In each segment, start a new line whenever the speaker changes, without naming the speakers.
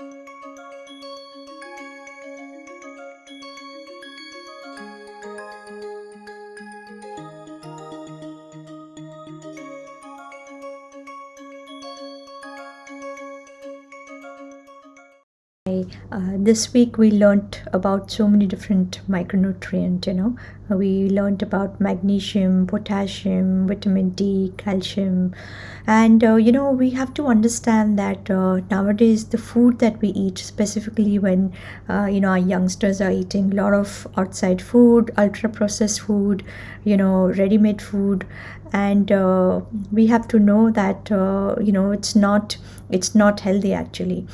Música Uh, this week we learned about so many different micronutrients you know. We learned about magnesium potassium vitamin d calcium. And uh, you know we have to understand that uh, nowadays the food that we eat specifically when uh, you know our youngsters are eating a lot of outside food ultra processed food you know ready made food and uh, we have to know that uh, you know it's not it's not healthy actually.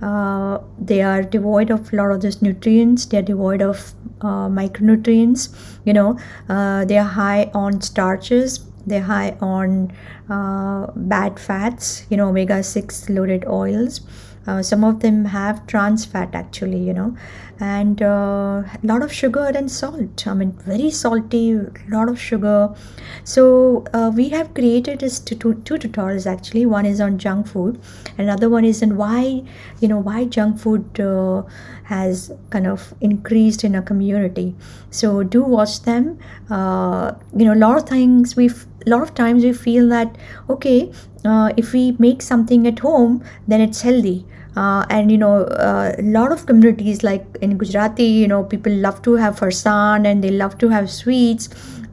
Uh, they are devoid of a lot of these nutrients. They are devoid of uh, micronutrients you know. Uh, they are high on starches. They're high on uh, bad fats you know omega-6 loaded oils uh, some of them have trans fat actually you know. And a uh, lot of sugar and salt. I mean very salty lot of sugar. So uh, we have created this tutorials actually. One is on junk food. Another one is on why you know why junk food uh, has kind of increased in a community. So do watch them. Uh, you know a lot of things we a lot of times we feel that okay uh, if we make something at home then it's healthy uh, and you know uh, a lot of communities like in gujarati you know people love to have farsan and they love to have sweets.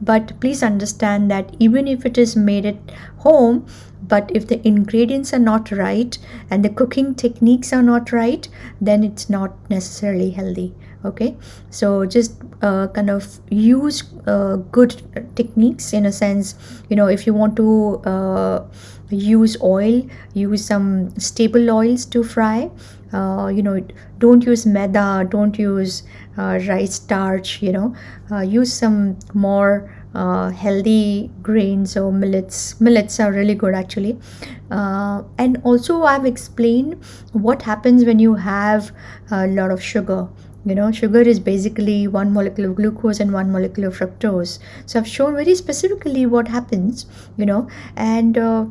But please understand that even if it is made at home but if the ingredients are not right and the cooking techniques are not right then it's not necessarily healthy. Okay? So just uh, kind of use uh, good techniques in a sense you know if you want to uh, use oil use some stable oils to fry. Uh, you know don't use maida don't use uh, rice starch you know. Uh, use some more uh, healthy grains or millets. Millets are really good actually. Uh, and also i've explained what happens when you have a lot of sugar. You know sugar is basically one molecule of glucose and one molecule of fructose. So i've shown very specifically what happens you know. And uh,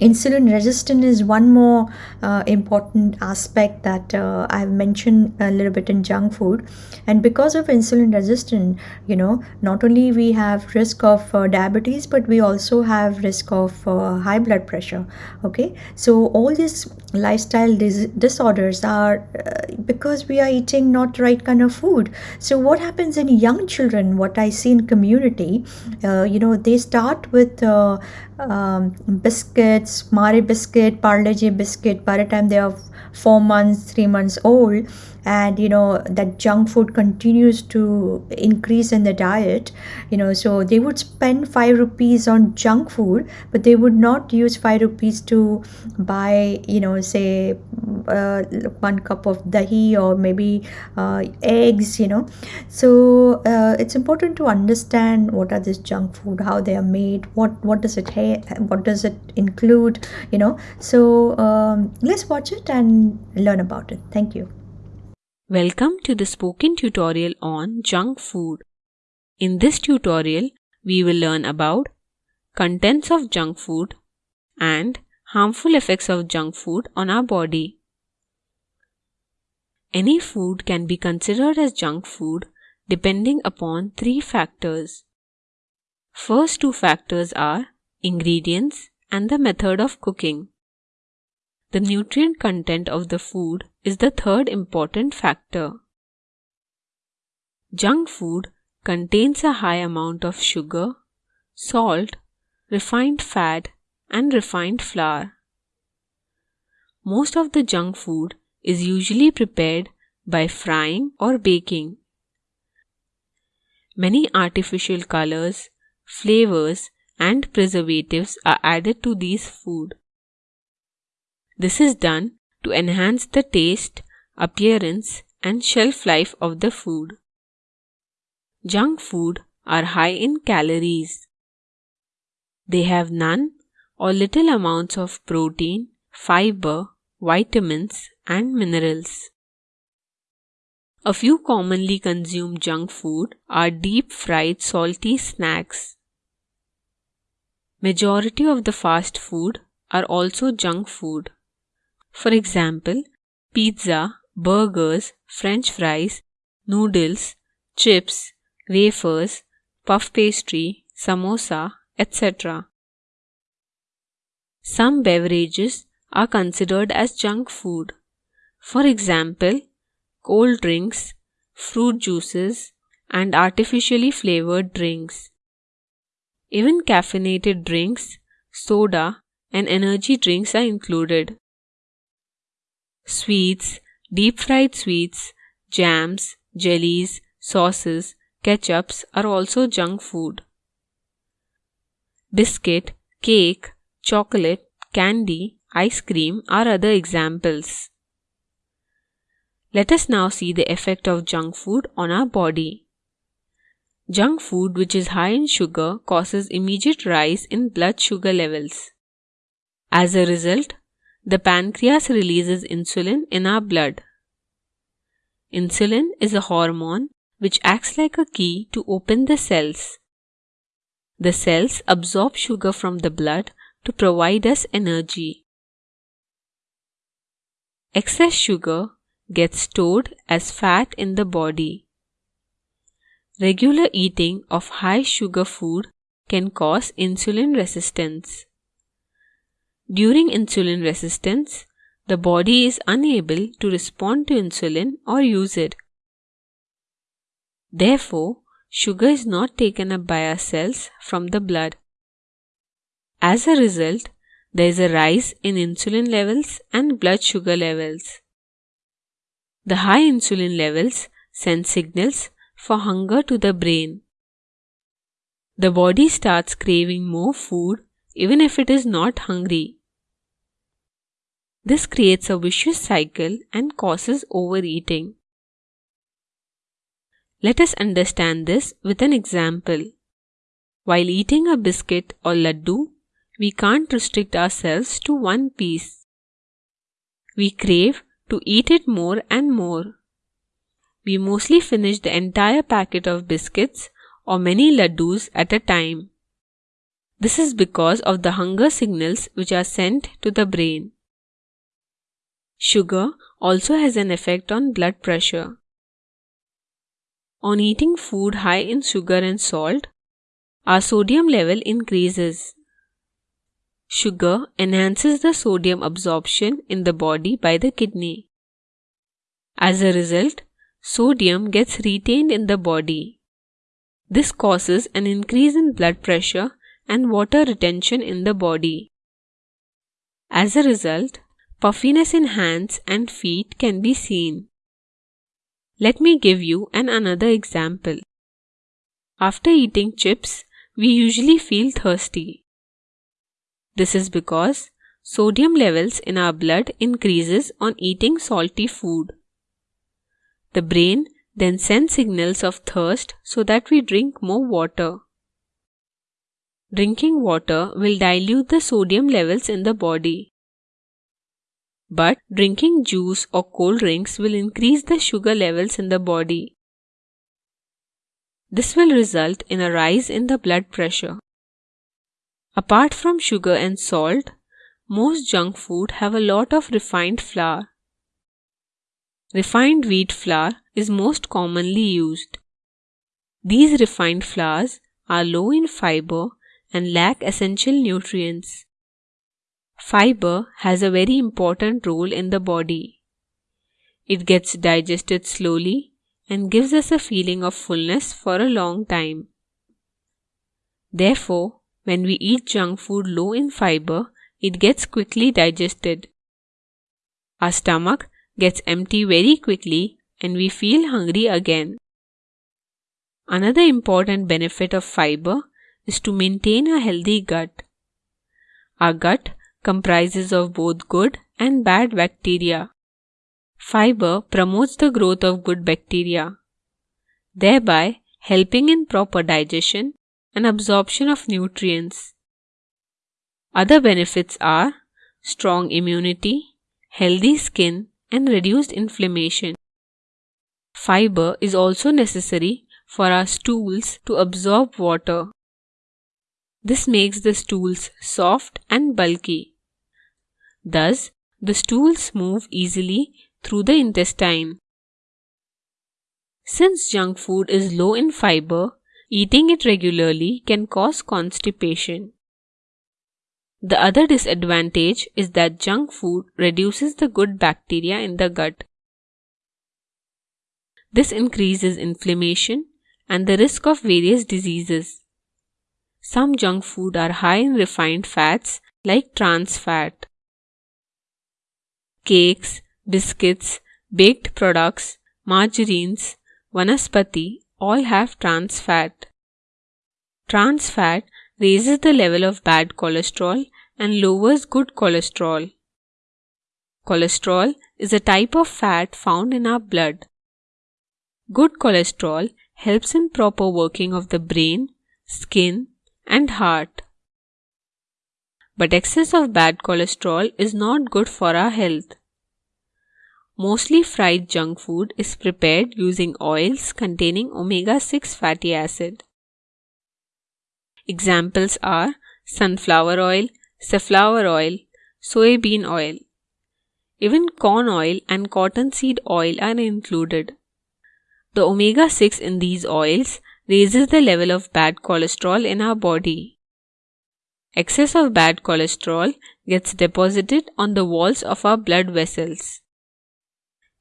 insulin resistance is one more uh, important aspect that uh, I've mentioned a little bit in junk food. And because of insulin resistance you know not only we have risk of uh, diabetes but we also have risk of uh, high blood pressure okay? So all these lifestyle dis- disorders are uh, because we are eating not the right kind of food. So what happens in young children what I see in community uh, you know they start with um, biscuits, Marie biscuit, Parle-G biscuit by the time they are four months, three months old and you know that junk food continues to increase in the diet you know so they would spend 5 rupees on junk food but they would not use 5 rupees to buy you know say uh, one cup of dahi or maybe uh, eggs you know. So uh, it's important to understand what are this junk food how they are made what what does it ha- what does it include you know. So um, let's watch it and learn about it. Thank you
Welcome to the spoken tutorial on junk food. In this tutorial, we will learn about contents of junk food and harmful effects of junk food on our body. Any food can be considered as junk food depending upon three factors. First two factors are ingredients and the method of cooking. The nutrient content of the food is the third important factor. Junk food contains a high amount of sugar, salt, refined fat, and refined flour. Most of the junk food is usually prepared by frying or baking. Many artificial colors, flavors, and preservatives are added to these food. This is done to enhance the taste, appearance, and shelf life of the food. Junk food are high in calories. They have none or little amounts of protein, fiber, vitamins, and minerals. A few commonly consumed junk food are deep fried salty snacks. Majority of the fast food are also junk food. For example, pizza, burgers, french fries, noodles, chips, wafers, puff pastry, samosa, etc. Some beverages are considered as junk food. For example, cold drinks, fruit juices, and artificially flavored drinks. Even caffeinated drinks, soda, and energy drinks are included. Sweets, deep fried sweets, jams, jellies, sauces, ketchups are also junk food. Biscuit, cake, chocolate, candy, ice cream are other examples. Let us now see the effect of junk food on our body. Junk food which is high in sugar causes immediate rise in blood sugar levels. As a result, the pancreas releases insulin in our blood. Insulin is a hormone which acts like a key to open the cells. The cells absorb sugar from the blood to provide us energy. Excess sugar gets stored as fat in the body. Regular eating of high sugar food can cause insulin resistance. During insulin resistance, the body is unable to respond to insulin or use it. Therefore, sugar is not taken up by our cells from the blood. As a result, there is a rise in insulin levels and blood sugar levels. The high insulin levels send signals for hunger to the brain. The body starts craving more food even if it is not hungry. This creates a vicious cycle and causes overeating. Let us understand this with an example. While eating a biscuit or laddu, we can't restrict ourselves to one piece. We crave to eat it more and more. We mostly finish the entire packet of biscuits or many laddus at a time. This is because of the hunger signals which are sent to the brain. Sugar also has an effect on blood pressure. On eating food high in sugar and salt, our sodium level increases. Sugar enhances the sodium absorption in the body by the kidney. As a result, sodium gets retained in the body. This causes an increase in blood pressure and water retention in the body. As a result, puffiness in hands and feet can be seen. Let me give you an another example. After eating chips, we usually feel thirsty. This is because sodium levels in our blood increases on eating salty food. The brain then sends signals of thirst so that we drink more water. Drinking water will dilute the sodium levels in the body. But drinking juice or cold drinks will increase the sugar levels in the body. This will result in a rise in the blood pressure. Apart from sugar and salt, most junk food have a lot of refined flour. Refined wheat flour is most commonly used. These refined flours are low in fiber and lack essential nutrients. Fiber has a very important role in the body. It gets digested slowly and gives us a feeling of fullness for a long time. Therefore, when we eat junk food low in fiber, it gets quickly digested. Our stomach gets empty very quickly and we feel hungry again. Another important benefit of fiber is to maintain a healthy gut. Our gut comprises of both good and bad bacteria. Fiber promotes the growth of good bacteria, thereby helping in proper digestion and absorption of nutrients. Other benefits are strong immunity, healthy skin, and reduced inflammation. Fiber is also necessary for our stools to absorb water. This makes the stools soft and bulky. Thus, the stools move easily through the intestine. Since junk food is low in fiber, eating it regularly can cause constipation. The other disadvantage is that junk food reduces the good bacteria in the gut. This increases inflammation and the risk of various diseases. Some junk food are high in refined fats like trans fat. Cakes, biscuits, baked products, margarines, vanaspati all have trans fat. Trans fat raises the level of bad cholesterol and lowers good cholesterol. Cholesterol is a type of fat found in our blood. Good cholesterol helps in proper working of the brain, skin, and heart. But excess of bad cholesterol is not good for our health. Mostly fried junk food is prepared using oils containing omega 6 fatty acid. Examples are sunflower oil, safflower oil, soybean oil. Even corn oil and cottonseed oil are included. The omega 6 in these oils raises the level of bad cholesterol in our body. Excess of bad cholesterol gets deposited on the walls of our blood vessels.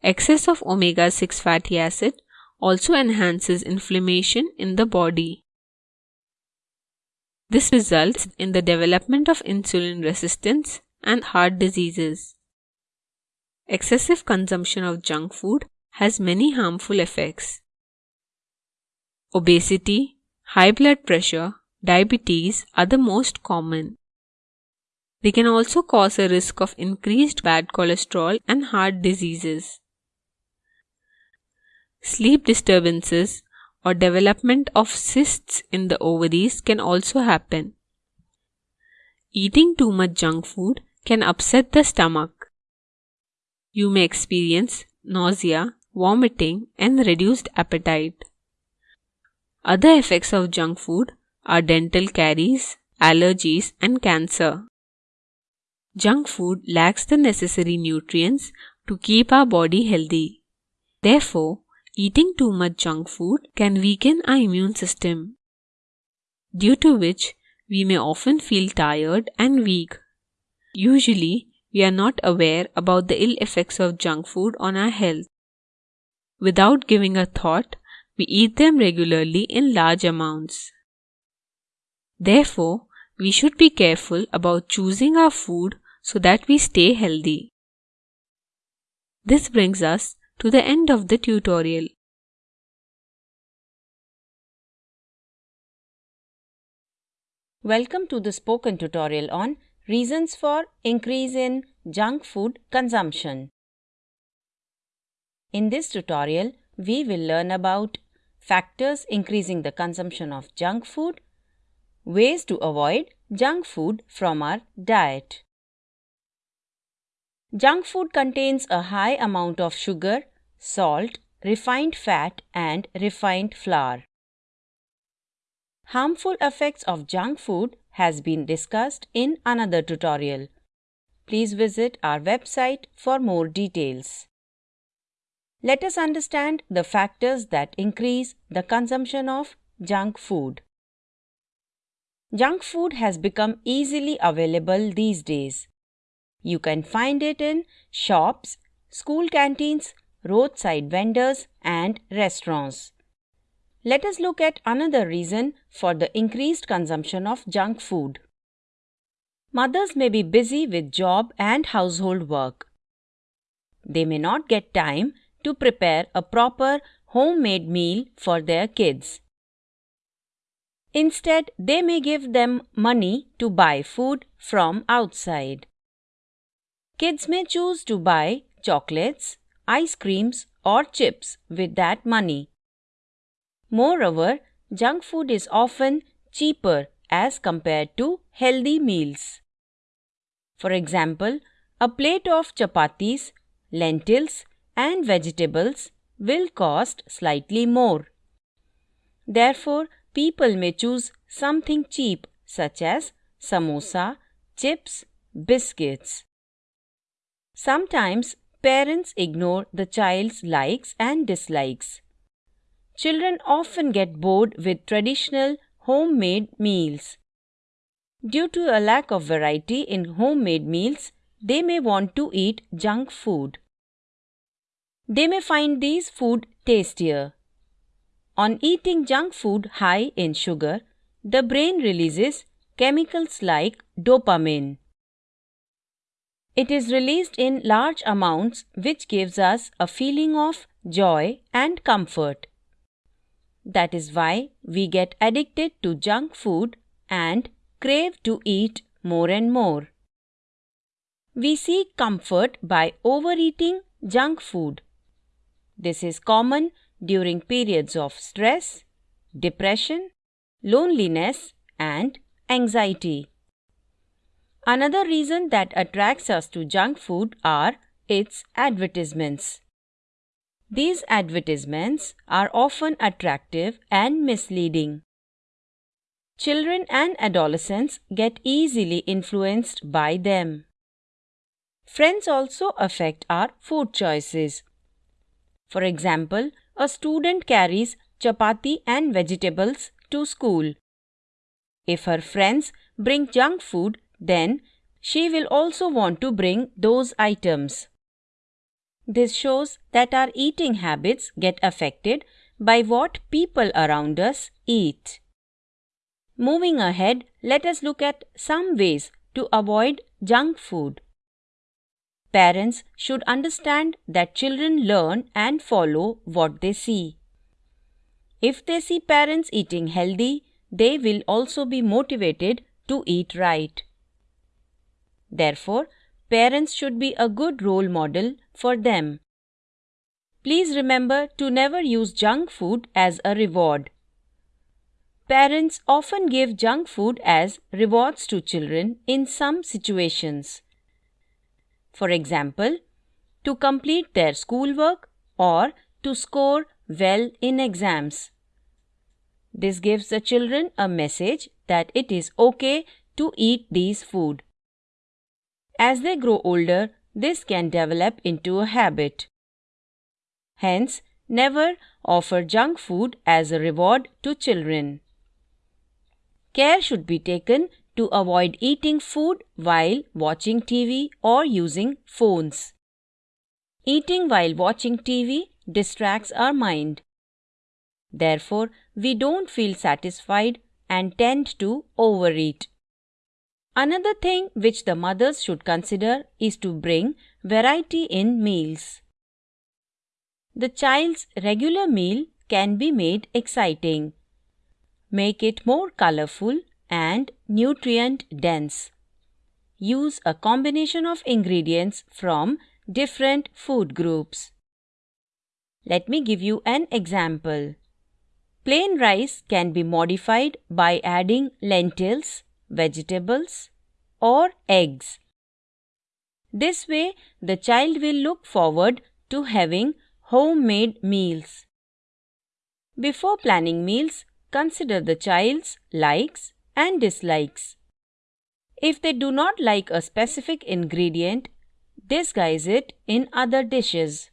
Excess of omega 6 fatty acid also enhances inflammation in the body. This results in the development of insulin resistance and heart diseases. Excessive consumption of junk food has many harmful effects. Obesity, high blood pressure, diabetes are the most common. They can also cause a risk of increased bad cholesterol and heart diseases. Sleep disturbances or development of cysts in the ovaries can also happen. Eating too much junk food can upset the stomach. You may experience nausea, vomiting, and reduced appetite. Other effects of junk food are dental caries, allergies, and cancer. Junk food lacks the necessary nutrients to keep our body healthy. Therefore, Eating too much junk food can weaken our immune system, due to which we may often feel tired and weak. Usually, we are not aware about the ill effects of junk food on our health. Without giving a thought, we eat them regularly in large amounts. Therefore, we should be careful about choosing our food so that we stay healthy. This brings us to the end of the tutorial.
Welcome to the spoken tutorial on reasons for increase in junk food consumption. In this tutorial, we will learn about factors increasing the consumption of junk food, ways to avoid junk food from our diet. Junk food contains a high amount of sugar, salt, refined fat, and refined flour. Harmful effects of junk food has been discussed in another tutorial. Please visit our website for more details. Let us understand the factors that increase the consumption of junk food. Junk food has become easily available these days. You can find it in shops, school canteens, roadside vendors, and restaurants. Let us look at another reason for the increased consumption of junk food. Mothers may be busy with job and household work. They may not get time to prepare a proper homemade meal for their kids. Instead, they may give them money to buy food from outside. Kids may choose to buy chocolates, ice creams, or chips with that money. Moreover, junk food is often cheaper as compared to healthy meals. For example, a plate of chapatis, lentils, and vegetables will cost slightly more. Therefore, people may choose something cheap such as samosa, chips, biscuits. Sometimes parents ignore the child's likes and dislikes. Children often get bored with traditional homemade meals. Due to a lack of variety in homemade meals, they may want to eat junk food. They may find these food tastier. On eating junk food high in sugar, the brain releases chemicals like dopamine. It is released in large amounts, which gives us a feeling of joy and comfort. That is why we get addicted to junk food and crave to eat more and more. We seek comfort by overeating junk food. This is common during periods of stress, depression, loneliness, and anxiety. Another reason that attracts us to junk food are its advertisements. These advertisements are often attractive and misleading. Children and adolescents get easily influenced by them. Friends also affect our food choices. For example, a student carries chapati and vegetables to school. If her friends bring junk food, then she will also want to bring those items. This shows that our eating habits get affected by what people around us eat. Moving ahead, let us look at some ways to avoid junk food. Parents should understand that children learn and follow what they see. If they see parents eating healthy, they will also be motivated to eat right. Therefore, parents should be a good role model for them. Please remember to never use junk food as a reward. Parents often give junk food as rewards to children in some situations. For example, to complete their schoolwork or to score well in exams. This gives the children a message that it is okay to eat these food. As they grow older, this can develop into a habit. Hence, never offer junk food as a reward to children. Care should be taken to avoid eating food while watching TV or using phones. Eating while watching TV distracts our mind. Therefore, we don't feel satisfied and tend to overeat. Another thing which the mothers should consider is to bring variety in meals. The child's regular meal can be made exciting. Make it more colorful and nutrient dense. Use a combination of ingredients from different food groups. Let me give you an example. Plain rice can be modified by adding lentils, vegetables, or eggs. This way, the child will look forward to having homemade meals. Before planning meals, consider the child's likes and dislikes. If they do not like a specific ingredient, disguise it in other dishes.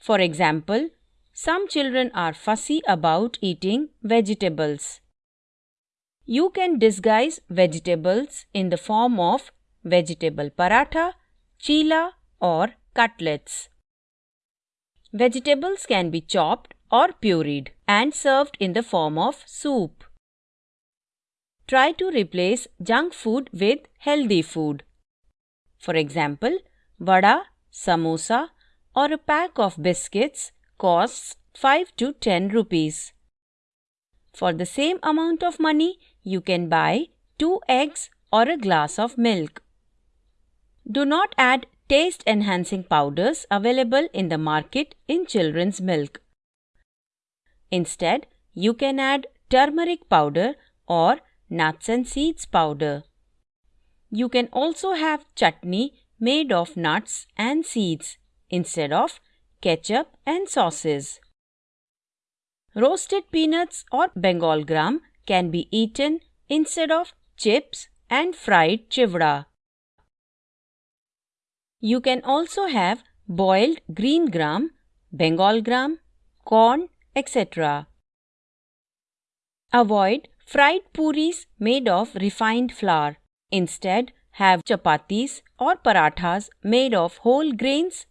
For example, some children are fussy about eating vegetables. You can disguise vegetables in the form of vegetable paratha, chila or cutlets. Vegetables can be chopped or pureed and served in the form of soup. Try to replace junk food with healthy food. For example, vada, samosa or a pack of biscuits costs 5 to 10 rupees. For the same amount of money, you can buy 2 eggs or a glass of milk. Do not add taste enhancing powders available in the market in children's milk. Instead, you can add turmeric powder or nuts and seeds powder. You can also have chutney made of nuts and seeds instead of ketchup and sauces. Roasted peanuts or Bengal gram can be eaten instead of chips and fried chivda. You can also have boiled green gram, Bengal gram, corn, etc. Avoid fried puris made of refined flour. Instead, have chapatis or parathas made of whole grains,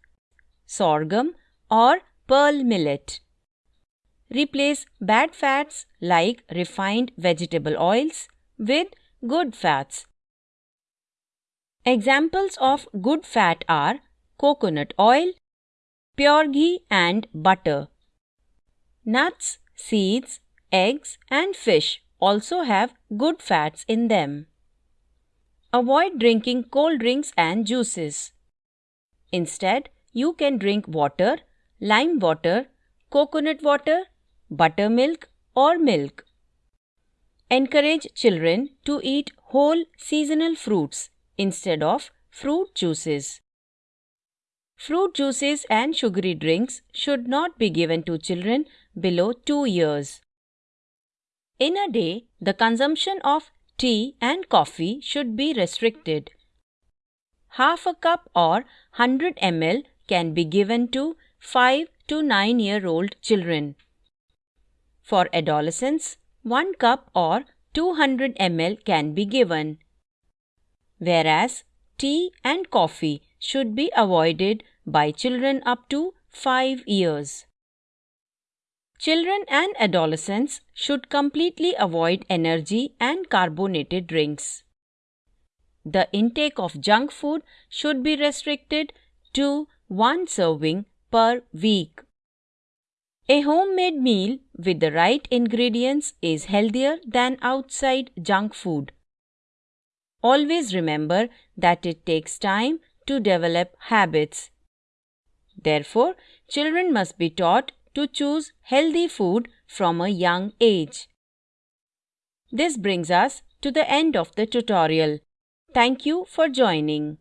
sorghum, or pearl millet. Replace bad fats like refined vegetable oils with good fats. Examples of good fat are coconut oil, pure ghee and butter. Nuts, seeds, eggs and fish also have good fats in them. Avoid drinking cold drinks and juices. Instead, you can drink water, lime water, coconut water, buttermilk or milk. Encourage children to eat whole seasonal fruits instead of fruit juices. Fruit juices and sugary drinks should not be given to children below 2 years. In a day, the consumption of tea and coffee should be restricted. Half a cup or 100 ml can be given to 5 to 9 year old children. For adolescents, 1 cup or 200 ml can be given whereas tea and coffee should be avoided by children up to 5 years. Children and adolescents should completely avoid energy and carbonated drinks. The intake of junk food should be restricted to one serving per week. A homemade meal with the right ingredients is healthier than outside junk food. Always remember that it takes time to develop habits. Therefore, children must be taught to choose healthy food from a young age. This brings us to the end of the tutorial. Thank you for joining.